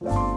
you.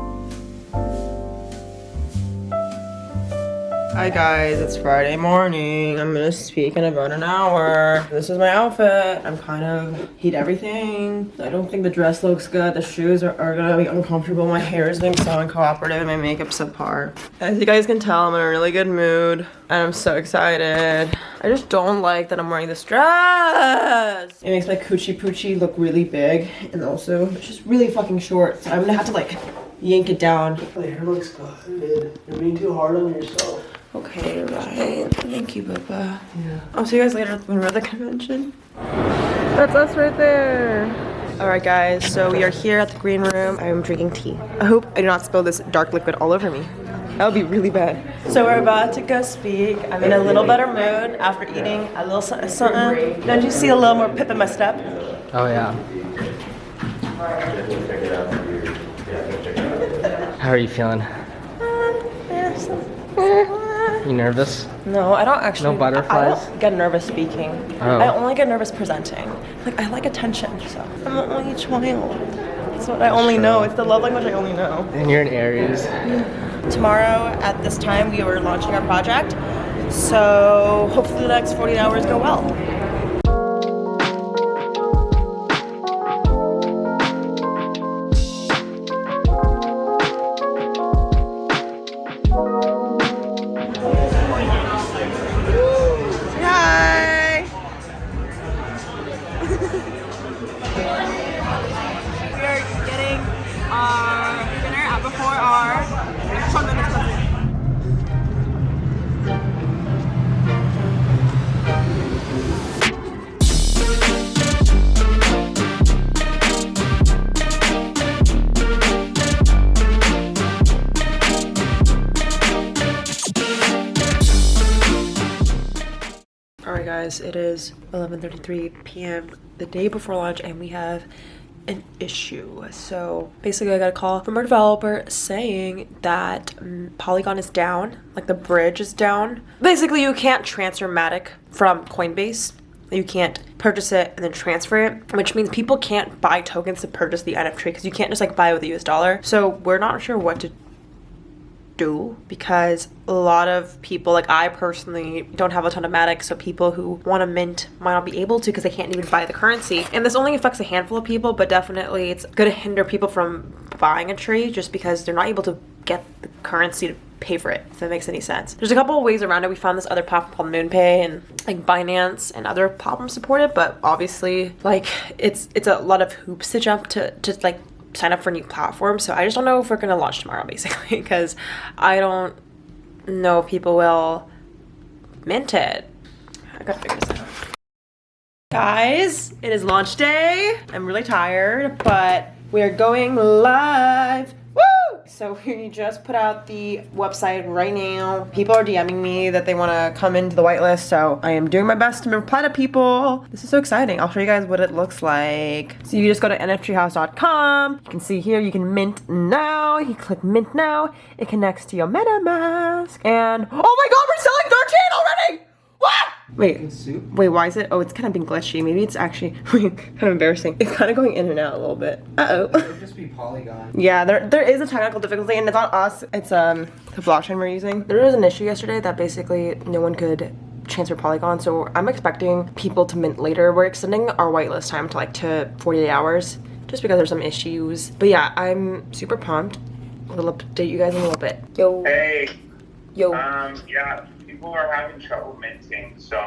Hi guys, it's Friday morning. I'm gonna speak in about an hour. This is my outfit. I'm kind of heat everything. I don't think the dress looks good. The shoes are, are gonna be uncomfortable. My hair is being so uncooperative and my makeup's subpar. As you guys can tell, I'm in a really good mood and I'm so excited. I just don't like that I'm wearing this dress. It makes my coochie poochie look really big and also it's just really fucking short. So I'm gonna have to like yank it down. The hair looks good. You're being too hard on yourself. Okay, right. Thank you, Bubba. Yeah. I'll see you guys later when we're at the convention. That's us right there. Alright guys, so we are here at the green room. I'm drinking tea. I hope I do not spill this dark liquid all over me. That would be really bad. So we're about to go speak. I'm in a little better mood after eating a little something. something. Don't you see a little more pip in my step? Oh yeah. How are you feeling? You nervous? No, I don't actually. No butterflies? I don't get nervous speaking. Oh. I only get nervous presenting. Like I like attention, so I'm an only child. That's what I only know. It's the love language I only know. And you're in Aries. Tomorrow at this time we are launching our project, so hopefully the next 40 hours go well. It is 11.33 p.m. the day before lunch and we have an issue. So basically I got a call from our developer saying that mm, Polygon is down, like the bridge is down. Basically you can't transfer Matic from Coinbase. You can't purchase it and then transfer it, which means people can't buy tokens to purchase the NFT because you can't just like buy with the US dollar. So we're not sure what to do because a lot of people like i personally don't have a ton of matic so people who want to mint might not be able to because they can't even buy the currency. And this only affects a handful of people but definitely it's going to hinder people from buying a tree just because they're not able to get the currency to pay for it if that makes any sense. There's a couple of ways around it. We found this other platform called moonpay and like binance and other platforms support it but obviously like it's it's a lot of hoops to jump to to like sign up for new platforms. So I just don't know if we're gonna launch tomorrow, basically, because I don't know if people will mint it. I gotta figure this out. Guys, it is launch day. I'm really tired, but we are going live. So we just put out the website right now. People are DMing me that they want to come into the whitelist, so I am doing my best to reply to people. This is so exciting. I'll show you guys what it looks like. So you just go to nftreehouse.com. You can see here you can mint now. You click mint now. It connects to your MetaMask. And oh my god, we're selling 13 already! What? Wait, Soup? wait, why is it? Oh, it's kind of been glitchy. Maybe it's actually kind of embarrassing. It's kind of going in and out a little bit. Uh oh. It'd just be Polygon. Yeah, there there is a technical difficulty, and it's not us. It's um the blockchain we're using. There was an issue yesterday that basically no one could transfer Polygon, so I'm expecting people to mint later. We're extending our whitelist time to like to 48 hours, just because there's some issues. But yeah, I'm super pumped. We'll update you guys in a little bit. Yo, Hey, yo. um, yeah, people are having trouble minting, so I'm, I'm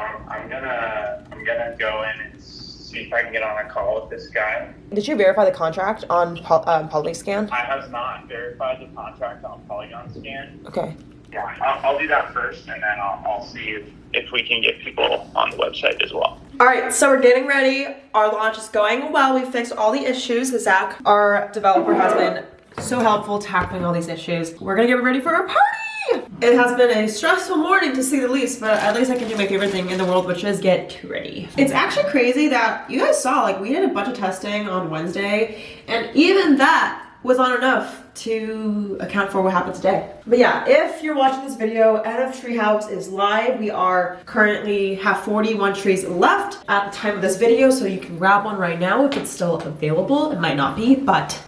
gonna I'm gonna go in and see if I can get on a call with this guy. Did you verify the contract on Pol- um, Polyscan? I have not verified the contract on Polygon Scan. Okay. Yeah, I'll, I'll do that first, and then I'll, I'll see if, if we can get people on the website as well. All right, so we're getting ready. Our launch is going well. We fixed all the issues. Zach, our developer, has been so helpful tackling all these issues. We're gonna get ready for our party. It has been a stressful morning to say the least, but at least I can do my favorite thing in the world, which is get ready. It's actually crazy that you guys saw, like we did a bunch of testing on Wednesday, and even that was not enough to account for what happened today. But yeah, if you're watching this video, NF Treehouse is live. We are currently have 41 trees left at the time of this video, so you can grab one right now if it's still available. It might not be, but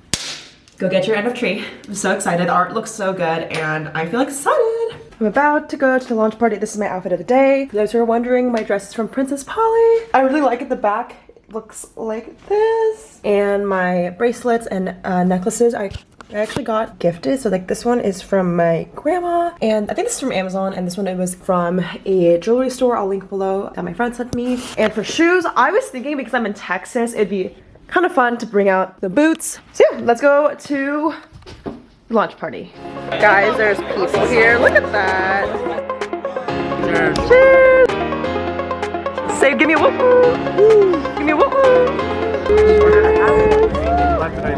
go get your NFTree. I'm so excited. The art looks so good and I feel excited. I'm about to go to the launch party. This is my outfit of the day. For those who are wondering, my dress is from Princess Polly. I really like it. The back looks like this. And my bracelets and uh, necklaces I I actually got gifted. So like this one is from my grandma and I think this is from Amazon and this one it was from a jewelry store. I'll link below that my friend sent me. And for shoes, I was thinking because I'm in Texas, it'd be kind of fun to bring out the boots. So yeah, let's go to launch party. Guys, there's people here. Look at that. Cheers. Say, give me a woohoo. Give me a woohoo.